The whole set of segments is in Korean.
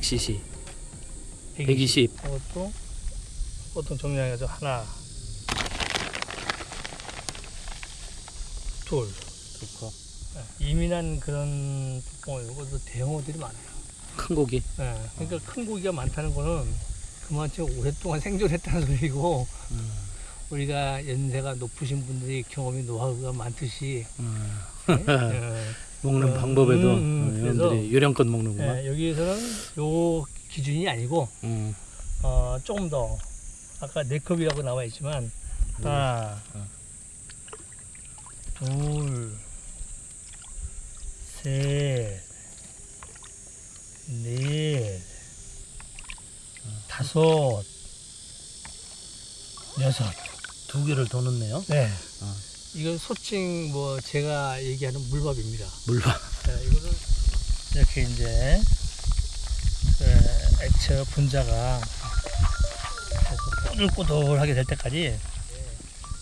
100cc 120. 이것도 보통 정량해서 하나 둘. 좋고. 예, 예민한 그런 뚜껑을 이것도 대형어들이 많아요. 큰 고기. 예, 그러니까 큰 고기가 많다는 거는 그만큼 오랫동안 생존했다는 소리고 음, 우리가 연세가 높으신 분들이 경험이 노하우가 많듯이. 음. 예, 예, 먹는 어, 방법에도 음, 음, 어, 여러분들이 요령껏 먹는구만 예, 여기에서는 요 기준이 아니고 음. 어, 조금 더 아까 네 컵이라고 나와 있지만 하나 어. 둘 셋, 넷, 다섯, 여섯. 두 개를 더 넣네요 네. 어. 이건 소칭 뭐 제가 얘기하는 물밥입니다. 물밥 네, 이거를 이렇게 이제 그 액체 분자가 꼬들꼬들하게 될 때까지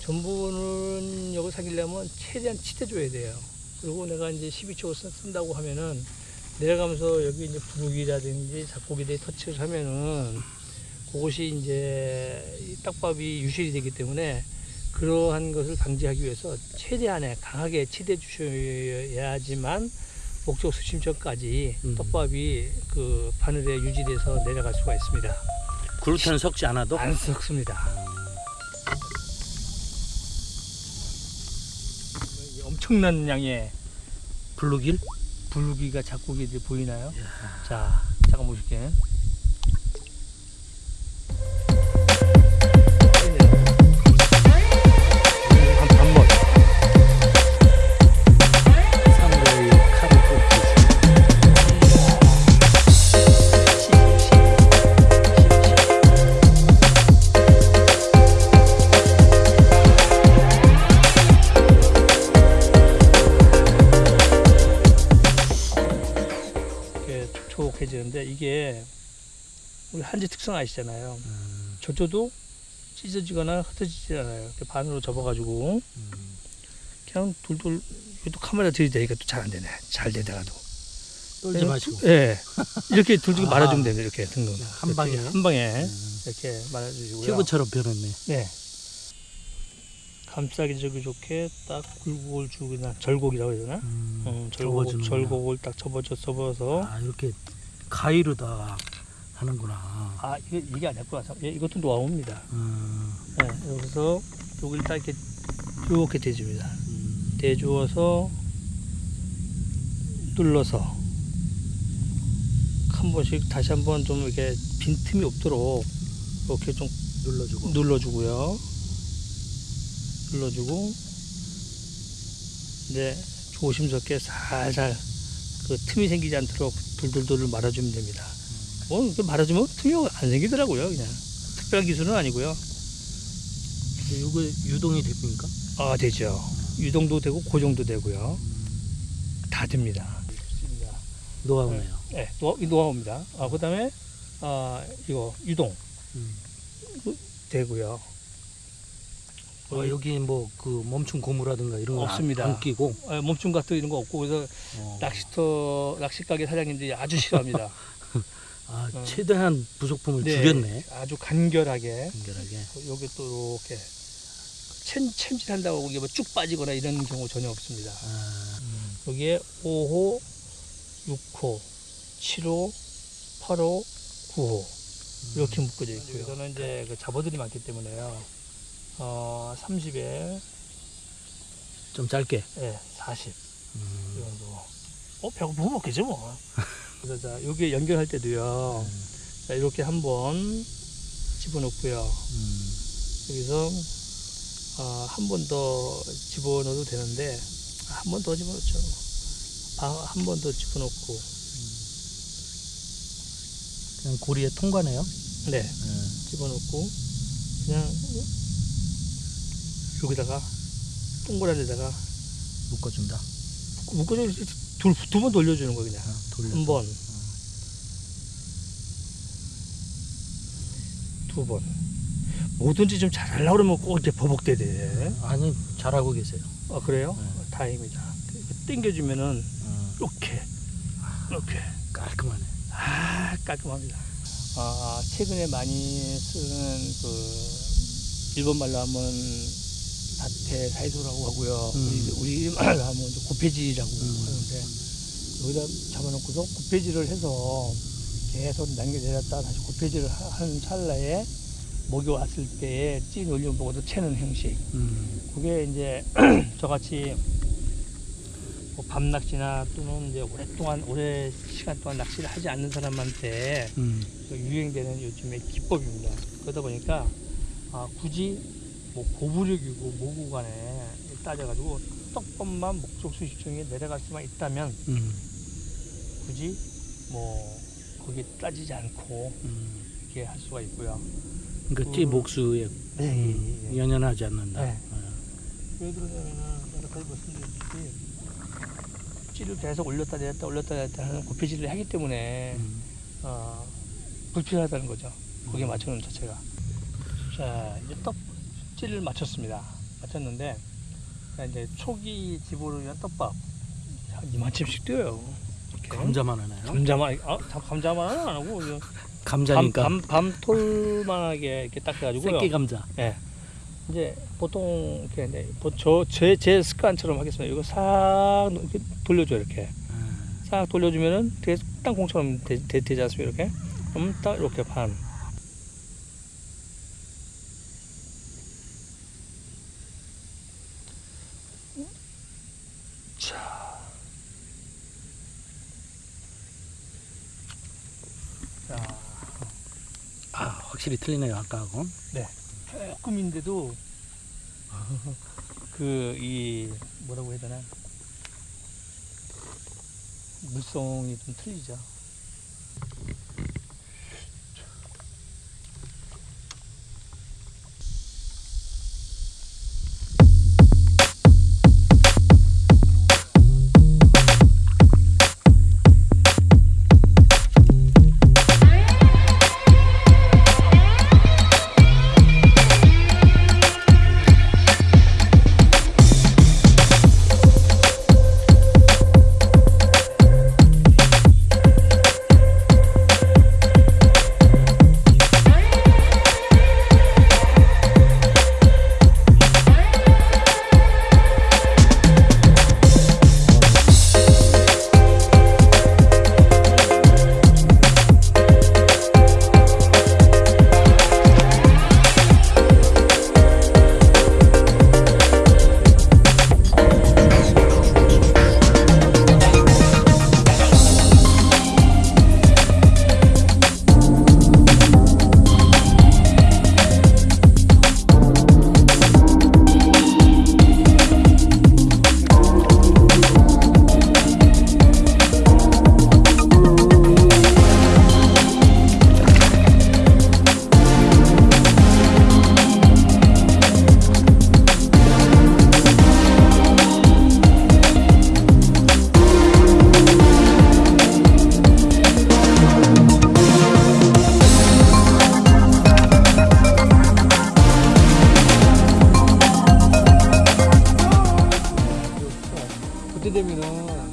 전분은 여기 사귀려면 최대한 치대줘야 돼요. 그리고 내가 이제 12초 쓴다고 하면은 내려가면서 여기 이제 부르기라든지 잡고기들이 터치를 하면은 그것이 이제 이 떡밥이 유실이 되기 때문에 그러한 것을 방지하기 위해서 최대한의 강하게 치대 주셔야지만 목적 수심 전까지 음. 떡밥이 그 바늘에 유지돼서 내려갈 수가 있습니다. 글루텐 섞지 않아도 안 썩습니다. 이 엄청난 양의 블루길 불기가 잡고기들 보이나요? 자, 잠깐 보실게. 한 우리 한지 특성 아시잖아요. 음, 젖어도 찢어지거나 흩어지지 않아요. 반으로 접어가지고 음. 그냥 돌돌 이것도 카메라 들이대니까 또 잘 안 되네. 잘 되다가도. 떨지 마시고 예. 이렇게 돌돌 아. 말아주면 됩니다. 이렇게 등등. 한 방에? 한 방에 음. 이렇게 말아주시고요. 튜브처럼 변했네 네. 감싸기 저기 좋게 딱 굴곡을 주고 그냥 절곡이라고 해야 되나? 음, 음, 절곡. 절곡을 딱 접어줘 접어서 아 이렇게 가위로다 하는구나 아 이게 이게 아니었구나. 예, 이것도 노하우입니다. 음, 네, 여기서 여기를 딱 이렇게 이렇게 대줍니다. 음. 대주어서 눌러서 한 번씩 다시 한번 좀 이렇게 빈틈이 없도록 이렇게 좀 눌러주고 눌러주고요. 눌러주고 이제 조심스럽게 살살 그 틈이 생기지 않도록 돌돌돌 말아주면 됩니다. 뭐 이렇게 말아주면 틈이 안 생기더라고요. 그냥 특별한 기술은 아니고요. 이거 유동이 됩니까? 아 되죠. 유동도 되고 고정도 되고요. 다 됩니다. 노하우네요 네, 노, 이 노하우입니다. 아 그 다음에 아 이거 유동 음. 되고요. 어, 여기 뭐 그 멈춤 고무라든가 이런 거 없습니다. 안, 안 끼고 아, 몸춤 같은 이런 거 없고 그래서 어. 낚시터 낚시 가게 사장님들이 아주 싫어합니다. 아 어. 최대한 부속품을 네, 줄였네 아주 간결하게 간결하게 여기 또 이렇게 챔, 챔질한다고 이게 뭐 쭉 빠지거나 이런 경우 전혀 없습니다. 아, 음. 여기에 5호, 6호, 7호, 8호, 9호 이렇게 묶어져 있고요. 저는 이제 그 잡어들이 많기 때문에요. 어, 30에 좀 짧게 예, 40이 음. 정도. 어, 배고프면 먹겠지 뭐. 그래서 자, 여기에 연결할 때도요. 자, 이렇게 한번 집어넣고요. 음. 여기서 어, 한번 더 집어넣어도 되는데 한 번 더 집어넣죠. 한 번 더 집어넣고 그냥 고리에 통과네요 네 예. 집어넣고 그냥 여기다가 동그란 데다가 묶어준다 묶어서 두번 돌려주는 거 그냥 아, 돌려서 한 번, 두 번. 뭐든지 좀 잘하려고 그러면 꼭 이제 버벅대 돼. 아니 잘하고 계세요 아, 그래요? 네. 다행입니다. 땡겨주면은 어, 이렇게, 이렇게. 깔끔하네 아 깔끔합니다. 아 최근에 많이 쓰는 그 일본 말로 하면 다테 사이소라고 하고요. 음. 우리 우리 말로 하면 고패질이라고 음. 하는데 여기다 잡아놓고서 고패질을 해서 계속 남겨 내렸다 다시 하- 하는 찰나에 목이 왔을 때에 찐 올리면 보고도 채는 형식. 음. 그게 이제 저같이 뭐 밤낚시나 또는 이제 오랫동안 오래 시간 동안 낚시를 하지 않는 사람한테 음. 그 유행되는 요즘의 기법입니다. 그러다 보니까 아, 굳이 뭐 고부력이고 모구간에 따져가지고 떡밥만 목적 수식 중에 내려갈 수만 있다면 음. 굳이 뭐 거기 따지지 않고 음. 이렇게 할 수가 있고요. 그러니까 찌 그- 목수에 네, 예, 예, 예. 연연하지 않는다. 네. 어. 왜 그러냐면은 거의 말씀드렸듯이 찌를 계속 올렸다 내렸다 올렸다 내렸다 하는 고피질을 하기 때문에 음. 어, 불필요하다는 거죠. 거기에 맞추는 자체가. 자, 이제 떡 찌를 맞췄습니다. 맞췄는데 자, 이제 초기 집으로 위한 떡밥 한 이만큼씩 뛰어요. 이렇게. 감자만 하나요? 감자만 아, 다 감자만 안 하고 감자니까 밤, 밤, 밤톨만하게 이렇게 딱 해가지고요. 새끼 감자. 예. 이제 보통 이렇게 이제 저제 제 습관처럼 하겠습니다. 이거 싹 이렇게 돌려줘 이렇게 아, 싹 돌려주면은 되게 땅콩처럼 되, 되, 되지 않습니까 이렇게? 그럼 딱 이렇게 반. 자. 자. 아, 확실히 틀리네요 아까하고. 조금인데도 그 이 뭐라고 해야 되나 물성이 좀 틀리죠. 그때 되면은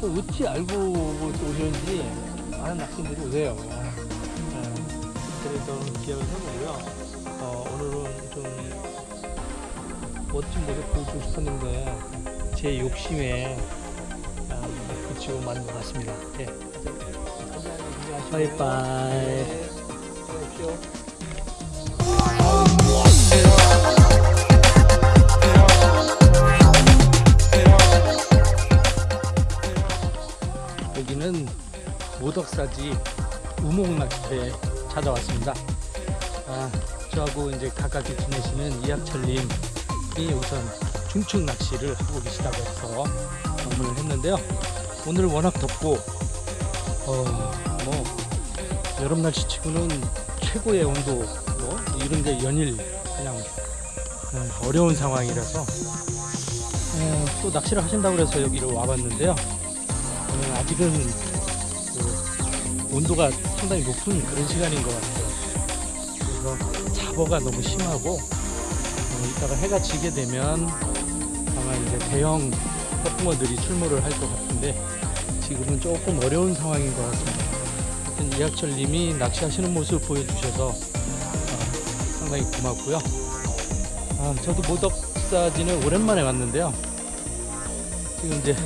또 어찌 알고 오셨는지 많은 낚시인들이 오세요. 네. 그래서 기억을 해보고요. 어, 오늘은 좀 멋진 모습 보여주고 싶었는데 제 욕심에 아, 그치고 만든 것 같습니다. 네. 바이바이. 여기는 모덕사지 우목낚시터에 찾아왔습니다. 아, 저하고 이제 가깝게 지내시는 이학철님이 우선 중축 낚시를 하고 계시다고 해서 방문을 했는데요. 오늘 워낙 덥고, 어, 뭐, 여름 날씨 치고는 최고의 온도, 뭐, 이런 데 연일 그냥 어, 어려운 상황이라서, 어, 또 낚시를 하신다고 그래서 여기로 와봤는데요. 어, 아직은 그 온도가 상당히 높은 그런 시간인 것 같아요. 그래서 잡어가 너무 심하고 어, 이따가 해가 지게 되면 아마 이제 대형 뻐붕어들이 출몰을 할 것 같은데 지금은 조금 어려운 상황인 것 같습니다. 하여튼 이학철님이 낚시하시는 모습을 보여주셔서 아, 상당히 고맙고요. 아, 저도 모덕사진에 오랜만에 왔는데요. 지금 이제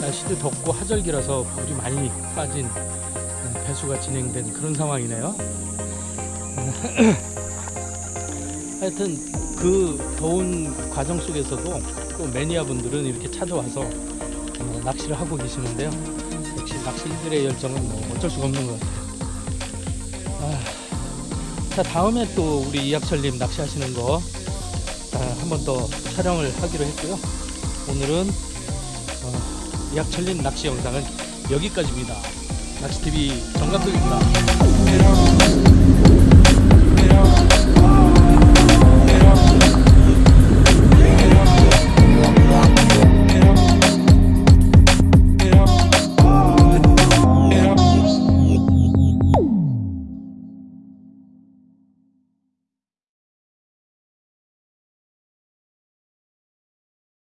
날씨도 덥고 하절기라서 물이 많이 빠진 음, 배수가 진행된 그런 상황이네요. 하여튼 그 더운 과정 속에서도 또 매니아 분들은 이렇게 찾아와서 어, 낚시를 하고 계시는데요. 역시 낚시인들의 열정은 뭐 어쩔 수가 없는 것 같아요. 아, 자 다음에 또 우리 이학철님 낚시하시는 거한번 더 촬영을 하기로 했고요. 오늘은 어, 이학철님 낚시 영상은 여기까지입니다. 낚시TV 정감독입니다.